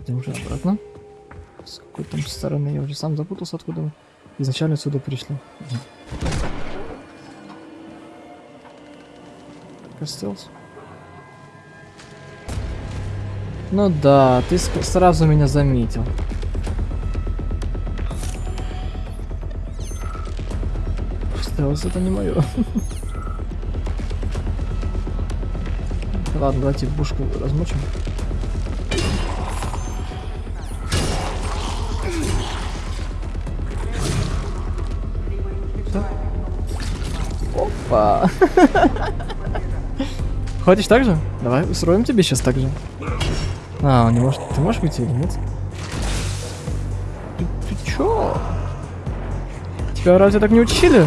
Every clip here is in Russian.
Идем уже обратно. С какой там стороны? Я уже сам запутался, откуда мы изначально сюда пришли. Костелс. Ну да, ты сразу меня заметил. Стелс это не мое. Ладно, давайте бушку размочим. Опа. Хочешь так же? Давай устроим тебе сейчас так же. А, он не может. Ты можешь выйти или нет? Ты, ты чё? Тебя разве так не учили?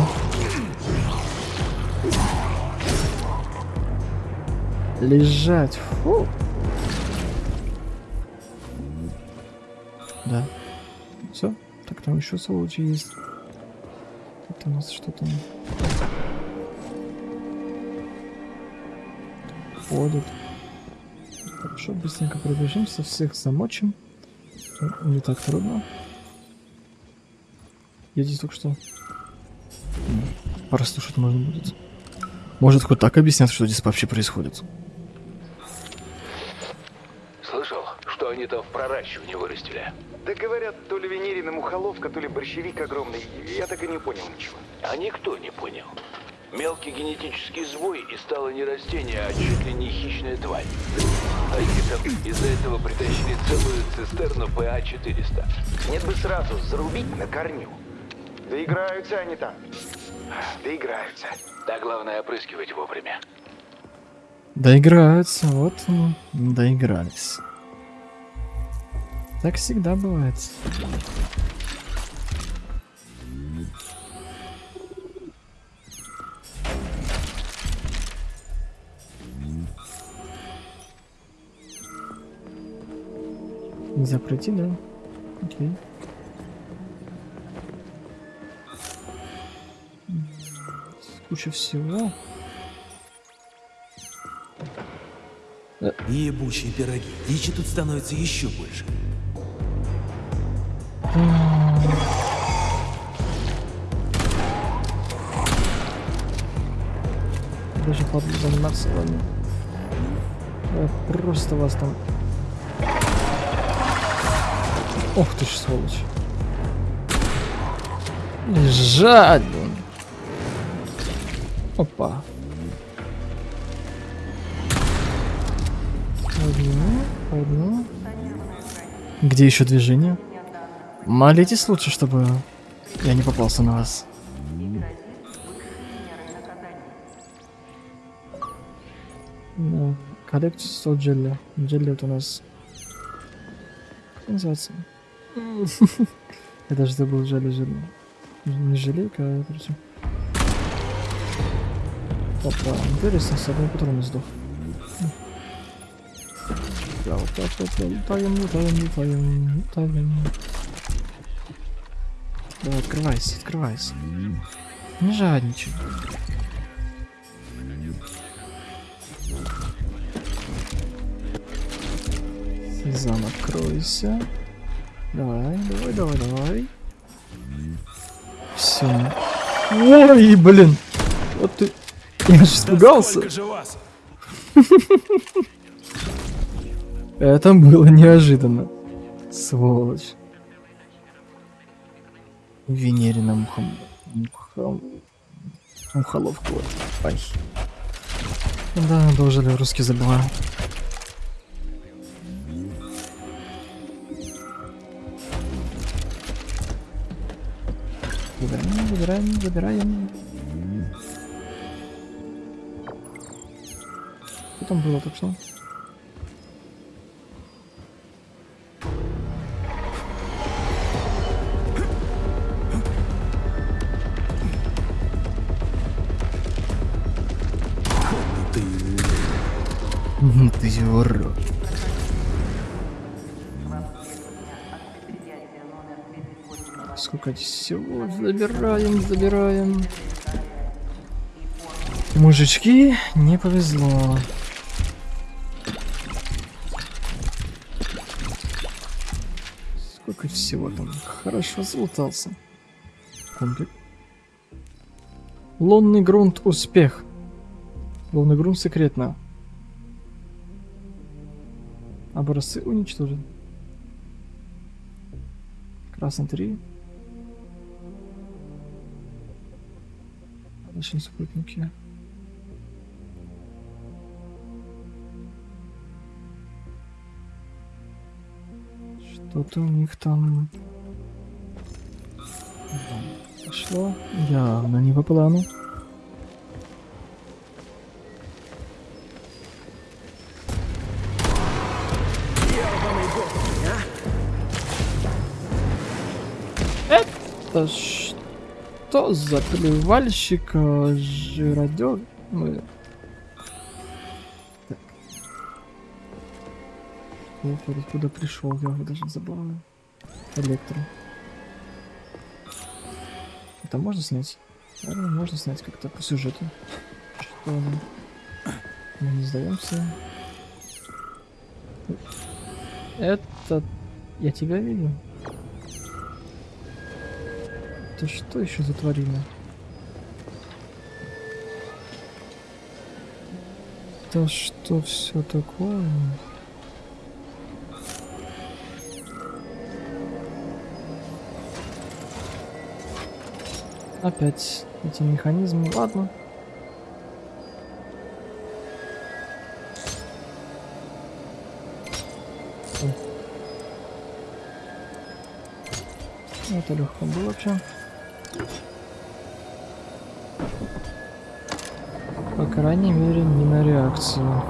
Лежать. Фу. Да. Все. Так там еще сволочи есть. Это у нас что там? Ходят. Хорошо, быстренько пробежимся, всех замочим. Не так трудно. Я здесь только что... Прослушать можно будет. Может, хоть так объяснят, что здесь вообще происходит. Слышал, что они там в проращивании вырастили? Да говорят, то ли Венерина мухоловка, то ли борщевик огромный. Я так и не понял ничего. А никто не понял. Мелкий генетический сбой и стало не растение, а чуть ли не хищная тварь. Они там из-за этого притащили целую цистерну ПА-400. Нет бы сразу зарубить на корню. Доиграются они там. Доиграются. Да главное опрыскивать вовремя. Доиграются, вот доигрались. Так всегда бывает. Нельзя пройти, да? Окей. Куча всего. Ебучие пироги. Дичи тут становится еще больше. Даже падлу заниматься вами. Я просто вас там... Ох ты ж, сволочь. Лежать, блин. Опа. Одну, одну. Где еще движение? Молитесь лучше, чтобы я не попался на вас. Да. Коллект 100 джелли. Джелли это у нас... Называется? Я даже забыл джелли. Не желейка, а короче. Опа, интересно, с одной патрона сдох. Да, вот так вот летаем, летаем, летаем, летаем. Давай, открывайся, открывайся. Не жадничай. Сезон, откройся. Давай, давай, давай, давай. Все. Ой, блин. Вот ты. Я же испугался. Это было неожиданно. Сволочь. Венерина мухом... мухом... Мухоловку вот. Ай. Да, должен русский забываю. Забираем, забираем. Что там было так что? Ты урод. Сколько всего забираем, забираем. Мужички, не повезло. Сколько всего там. Хорошо залутался. Комплект. Лунный грунт успех. Лунный грунт секретно. Образцы уничтожен. Красный 3. Наши спутники. Что-то у них там... Пошло явно не по плану. Это что за плевальщик э, жиродер? Мы... Так. Ох, откуда пришел, я его даже забываю. Электро. Это можно снять? Наверное, можно снять как-то по сюжету. Что? Мы не сдаемся. Это... Я тебя видел. Это что еще за тварина? Это что все такое? Опять эти механизмы. Ладно. Это легко было вообще. По крайней мере, не на реакцию.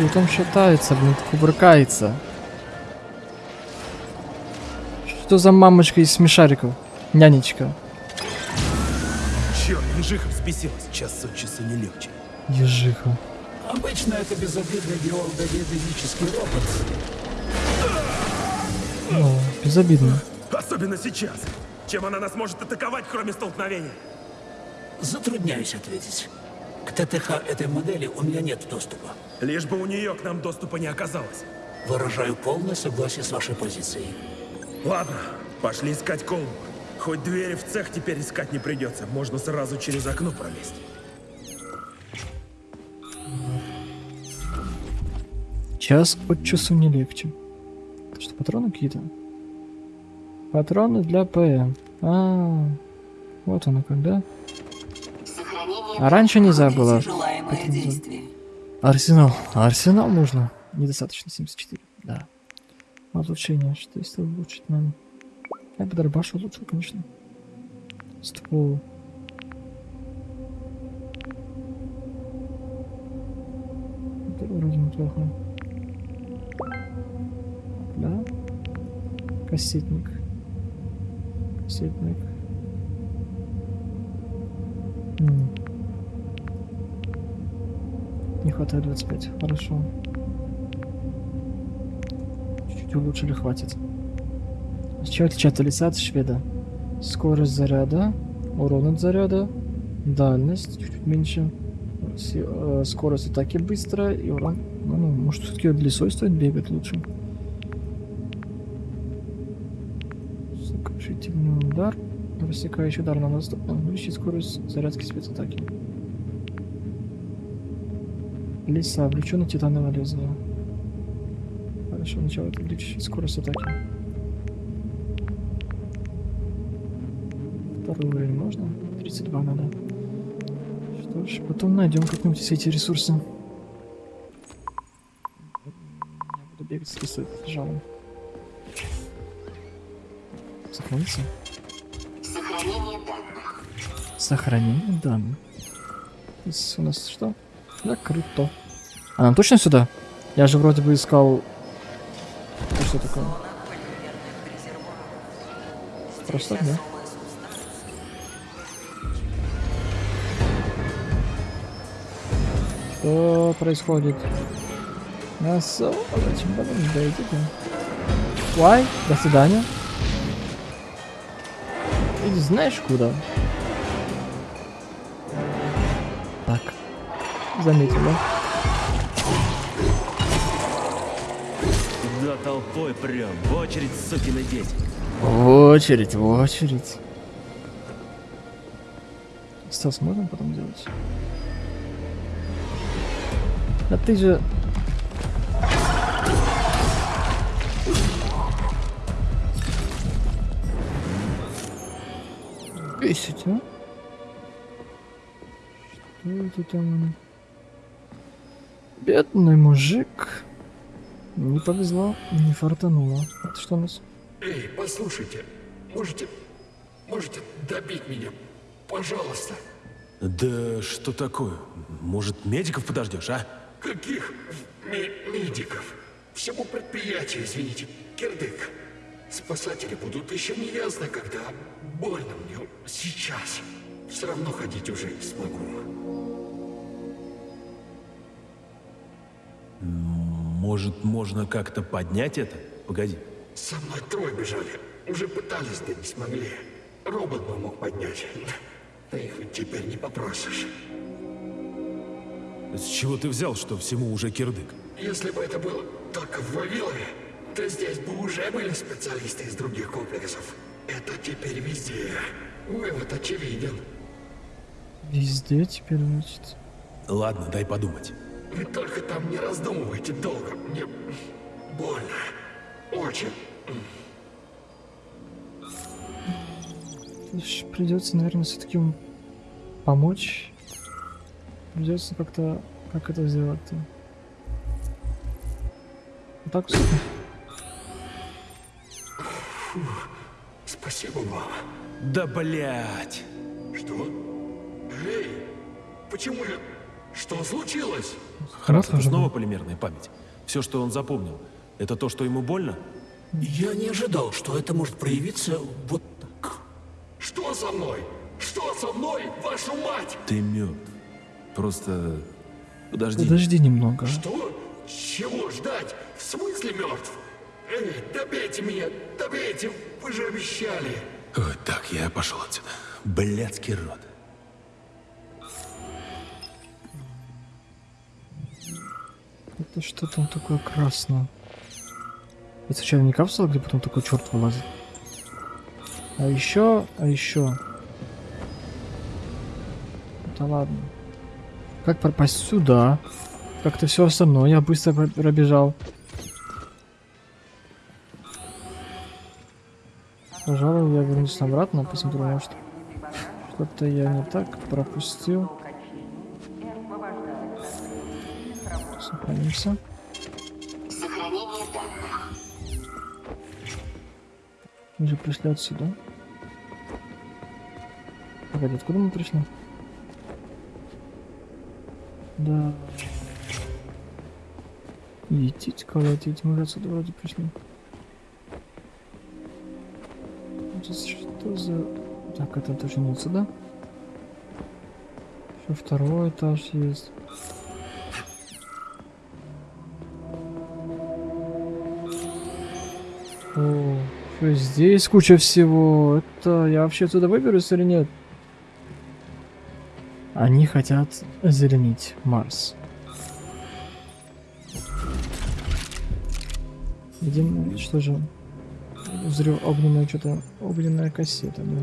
И там шатается, блин, кувыркается. Что за мамочка из смешариков? Нянечка. Черт, ежиха взбесилась. Час от часу не легче. Ежиха. Обычно это безобидный геологоведенический робот. Ну, безобидно. Особенно сейчас. Чем она нас может атаковать, кроме столкновения? Затрудняюсь ответить. К ТТХ этой модели у меня нет доступа. Лишь бы у нее к нам доступа не оказалось. Выражаю полное согласие с вашей позицией. Ладно, пошли искать колбу. Хоть двери в цех теперь искать не придется. Можно сразу через окно пролезть. Час от часу не легче. Патроны какие-то? Патроны для ПМ. А, вот оно когда. А раньше нельзя было. Арсенал. А Арсенал нужно. Недостаточно 74. Да. Улучшение. Что если улучшить нам? Я бы дробаш улучшил, конечно. Ствол. Это вроде неплохо. Кассетник. Кассетник. Не хватает 25. Хорошо. Чуть-чуть улучшили, хватит. Чем отличается лица от шведа? Скорость заряда, урон от заряда, дальность чуть-чуть меньше, с- э, скорость атаки быстрая и урон. Ну, может все-таки лесой стоит бегать лучше. Сокрушительный удар. Рассекающий удар на доступно. Увеличить скорость зарядки спецатаки. Леса, облеченный титановое лезвие. Хорошо, начало увеличить скорость атаки. Второй уровень можно? 32 надо. Что ж, потом найдем как-нибудь все эти ресурсы. Я буду бегать с лесой жалом. Сохранится? Сохранение данных. Здесь у нас что? Закрыто. А нам точно сюда? Я же вроде бы искал... Что такое? Просто да? Что происходит? Нас... Зачем потом дойдите? Why? До свидания. Иди знаешь куда? Заметил, да? Туда толпой прям, в очередь, сукины дети. В очередь, в очередь. Стас, можно потом делать? Да ты же... Бесить, а? Что это там? Бедный мужик. Не повезло, не фартануло. Это что у нас? Эй, послушайте, можете, можете добить меня, пожалуйста. Да что такое? Может, медиков подождешь, а? Каких ме- медиков? Всему предприятию, извините, кирдык. Спасатели будут еще не ясно, когда. Больно мне сейчас. Все равно ходить уже не смогу. Может, можно как-то поднять это? Погоди. Со мной трое бежали. Уже пытались, да не смогли. Робот бы мог поднять. Ты их ведь теперь не попросишь. С чего ты взял, что всему уже кирдык? Если бы это было только в Вавилове, то здесь бы уже были специалисты из других комплексов. Это теперь везде. Вывод очевиден. Везде теперь, значит. Ладно, дай подумать. Вы только там не раздумывайте долго. Мне больно. Очень. Придется, наверное, все-таки помочь. Придется как-то... Как это сделать-то? Вот так вот. Спасибо вам. Да блять! Что? Эй, почему я... Что случилось? Раз, это снова полимерная память. Все, что он запомнил, это то, что ему больно? Я не ожидал, что это может проявиться вот так. Что со мной? Что со мной, вашу мать? Ты мертв. Просто... Подожди. Подожди немного. Что? Чего ждать? В смысле мертв? Эй, добейте меня, добейте, вы же обещали. Ой, так, я пошел отсюда. Блядский рот. Это что там такое красное? Это случайно не капсула, где потом такой черт вылазит? А еще, а еще. Да ладно. Как пропасть сюда? Как-то все остальное я быстро про- пробежал. Пожалуй, я вернусь обратно, посмотрю, может что-то я не так пропустил. Сохранимся. Сохранение данных. Мы же пришли отсюда. Погоди, откуда мы пришли? Да. Етить, колотить. Мы же отсюда вроде пришли. Что за... Так, это точно не отсюда. Еще второй этаж есть. О, здесь куча всего. Это я вообще отсюда выберусь или нет? Они хотят озеленить Марс. Видимо, что же? Взрыв огненная что-то огненная кассета, да.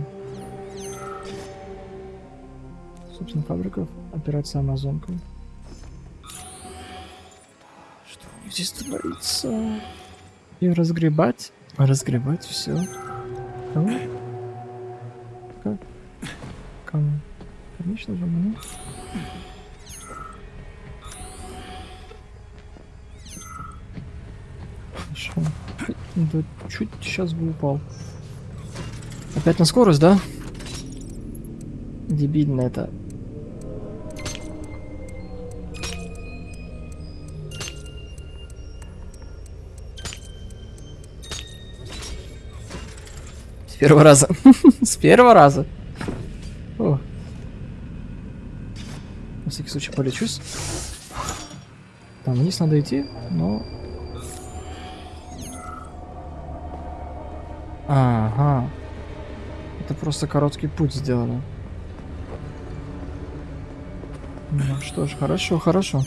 Собственно, фабриков. Операция Амазонка. Что у них здесь творится? И разгребать, разгребать все. Как? Кому? Конечно же, мне. Хорошо. Да чуть сейчас бы упал. Опять на скорость, да? Дебильно это. Первого раза. С первого раза. О. На всякий случай полечусь. Там вниз надо идти, но... Ага. Это просто короткий путь сделано. Ну что ж, хорошо, хорошо.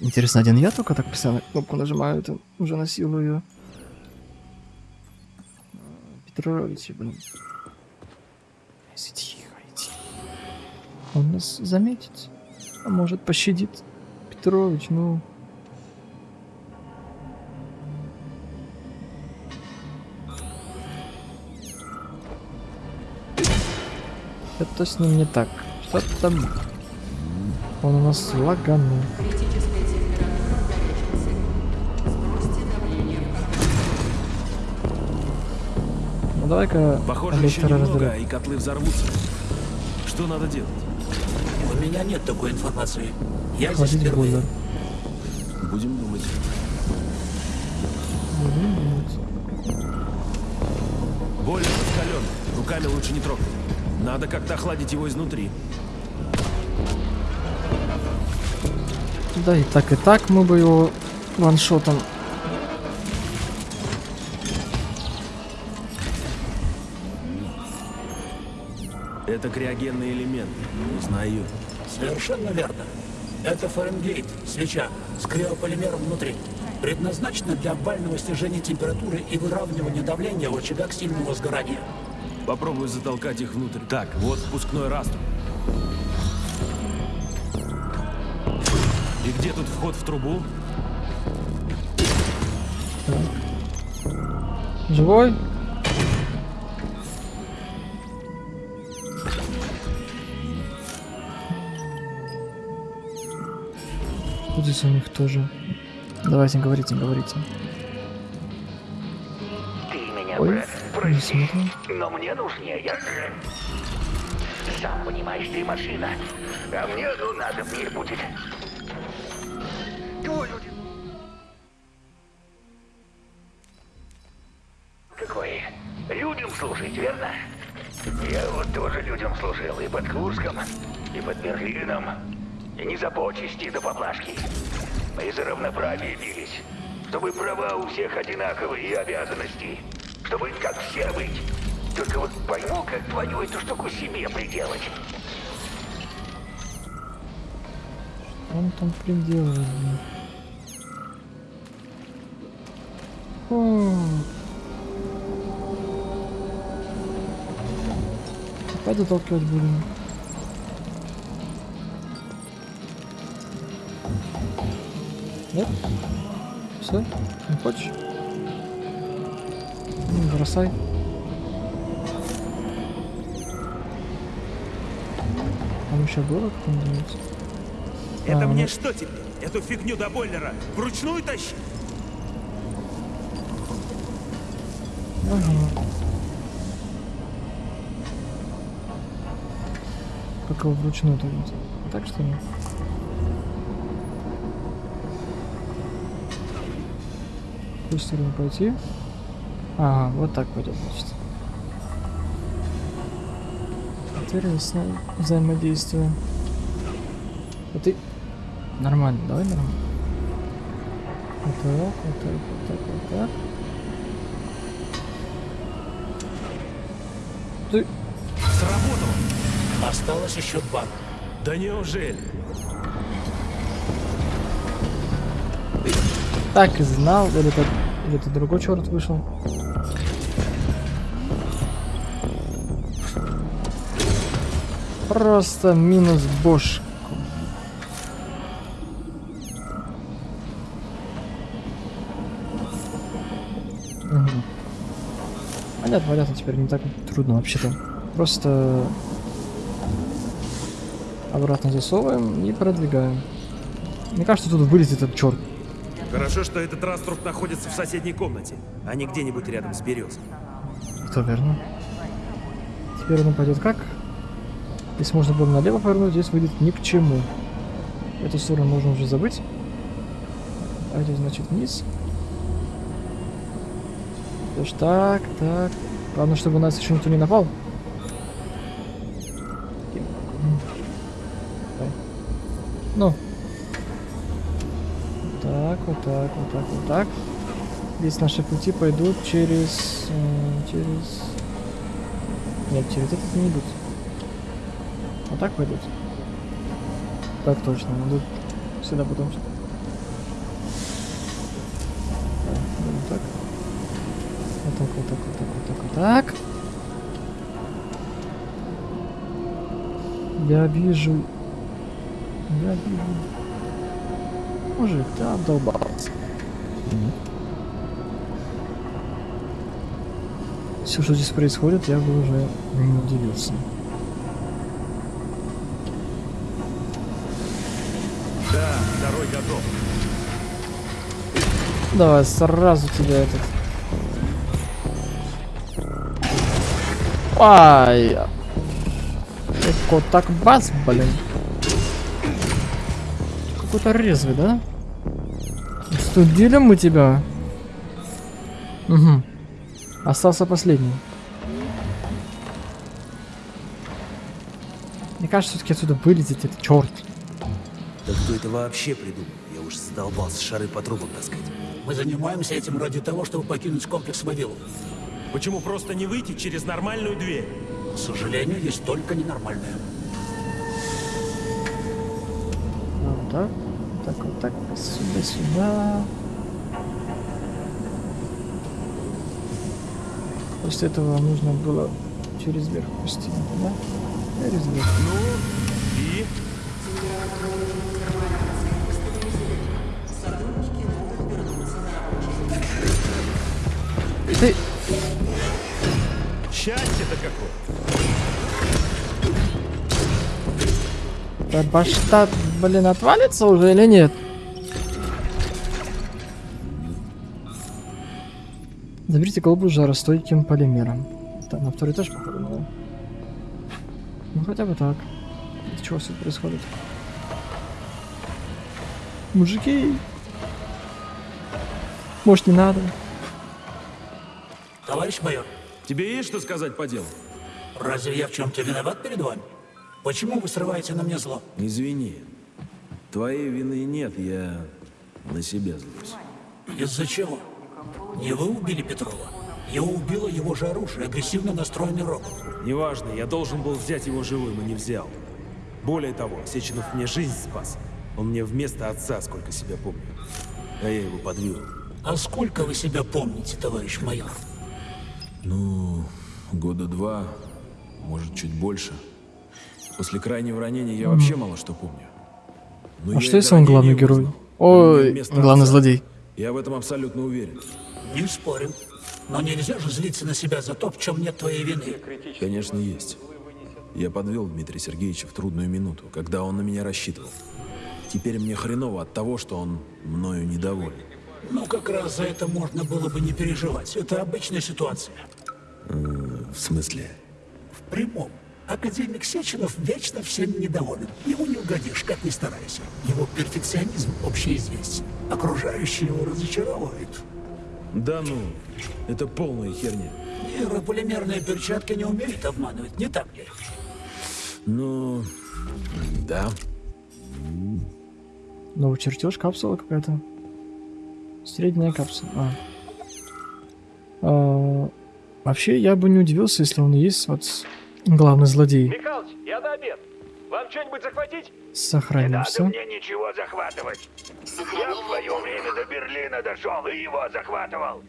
Интересно, один я только так постоянно кнопку нажимаю, это уже насилую. Петрович, блин. Иди тихо, иди. Он нас заметит. А может пощадит. Петрович, ну... Это с ним не так. Что там? Он у нас лаганул. Давай-ка Похоже, еще немного, разделим. и котлы взорвутся. Что надо делать? У меня нет такой информации. Я здесь Охладить впервые. бойлер. Будем думать. Будем думать. Бойлер раскален. Руками лучше не трогать. Надо как-то охладить его изнутри. Да и так и так мы бы его ваншотом. Это криогенный элемент. Узнаю. Совершенно верно. Это Фаренгейт, свеча, с криополимером внутри. Предназначена для бального снижения температуры и выравнивания давления в очагах сильного сгорания. Попробую затолкать их внутрь. Так, вот впускной растр. И где тут вход в трубу? Живой? Что здесь у них тоже? Давайте, говорите, говорите. Ты меня, Ой, прости, но мне нужнее. Сам понимаешь, ты машина, а мне ну, надо них будет. Твой люди. Какой? Людям служить, верно? Я вот тоже людям служил и под Курском, и под Берлином. Не за почести да поблажки. Мы за равноправие бились. Чтобы права у всех одинаковые и обязанности. Чтобы как все быть. Только вот пойму, как твою эту штуку себе приделать. Он там приделывает. О. Опять заталкивать будем. Нет? Все? Не хочешь? Ну, бросай. Там еще было какое-нибудь? Это А, мне ну- что теперь? Эту фигню до бойлера вручную тащить? Ага. Как его вручную будет? Так что ли? В какую сторону пойти? Ага, вот так пойдет, значит. Интересное взаимодействие. А ты... Нормально, давай нормально. Вот так, вот так, вот так, вот так. Ты... Сработало! Осталось еще два. Да неужели? Так и знал, или это, или это другой черт вышел. Просто минус бошку. Мгм. Понятно, понятно, теперь не так трудно вообще-то. Просто обратно засовываем и продвигаем. Мне кажется, тут вылезет этот черт. Хорошо, что этот раструб находится в соседней комнате, а не где-нибудь рядом с березой. Это верно. Теперь он пойдет как? Если можно было налево повернуть, здесь выйдет ни к чему. Эту сторону можно уже забыть. Пойдет, значит, вниз. То ж так, так. Главное, чтобы у нас еще никто не напал. так, вот так, вот так. Здесь наши пути пойдут через... Э, через... Нет, через этот не идут. Вот так пойдут. Так точно, идут сюда потом что вот так. Вот так, вот так, вот так, вот так, вот так. Я вижу. Я вижу. Мужик, ты обдолбался. Все, что здесь происходит, я бы уже не удивился. Да, второй готов. Давай сразу тебя этот. Ай! Эко так бас, блин. Какой-то резвый, да? Студили мы тебя. Угу. Остался последний. Мне кажется, все-таки отсюда вылезет этот черт. Да кто это вообще придумал? Я уж задолбался шары по трубам таскать. Мы занимаемся этим ради того, чтобы покинуть комплекс Вавилов. Почему просто не выйти через нормальную дверь? К сожалению, есть только ненормальное. Вот так, вот так, вот так, сюда, сюда. После этого нужно было через верх пустить, да? Через верх. Ну, и? Ты, Счастье-то какое. Да башта, блин, отвалится уже или нет? Заберите колбу с жаростойким полимером. Так, на второй этаж, походу, да? Ну, хотя бы так. Это чего все происходит? Мужики! Может, не надо? Товарищ майор, Тебе есть что сказать по делу? разве я в чем-то виноват перед вами? Почему вы срываете на мне зло? Извини. Твоей вины нет, я на себя злюсь. Из-за чего? Не вы убили Петрова. Его убило его же оружие, агрессивно настроенный робот. Неважно, я должен был взять его живым и не взял. Более того, Сеченов мне жизнь спас. Он мне вместо отца, сколько себя помню. А я его подвел. А сколько вы себя помните, товарищ майор? Ну, года два, может, чуть больше. После крайнего ранения я вообще мало что помню. Но А что если он главный герой? Ой, главный отца. злодей. Я в этом абсолютно уверен. Не спорим. Но нельзя же злиться на себя за то, в чем нет твоей вины. Конечно, есть. Я подвел Дмитрия Сергеевича в трудную минуту, когда он на меня рассчитывал. Теперь мне хреново от того, что он мною недоволен. Ну, как раз за это можно было бы не переживать. Это обычная ситуация. В смысле? В прямом. Академик Сеченов вечно всем недоволен. Ему не угодишь, как ни старайся. Его перфекционизм общеизвестен. Окружающие его разочаровывают. Да ну, это полная херня. Нейрополимерная перчатка не умеет обманывать, не так ли? Ну, да. Новый чертеж, капсула какая-то. Средняя капсула. А. А, Вообще, я бы не удивился, если он есть вот главный злодей. Михалыч, я на обед. Вам что-нибудь захватить? Сохранился. мне ничего захватывать. Я в свое время до Берлина дошел и его захватывал.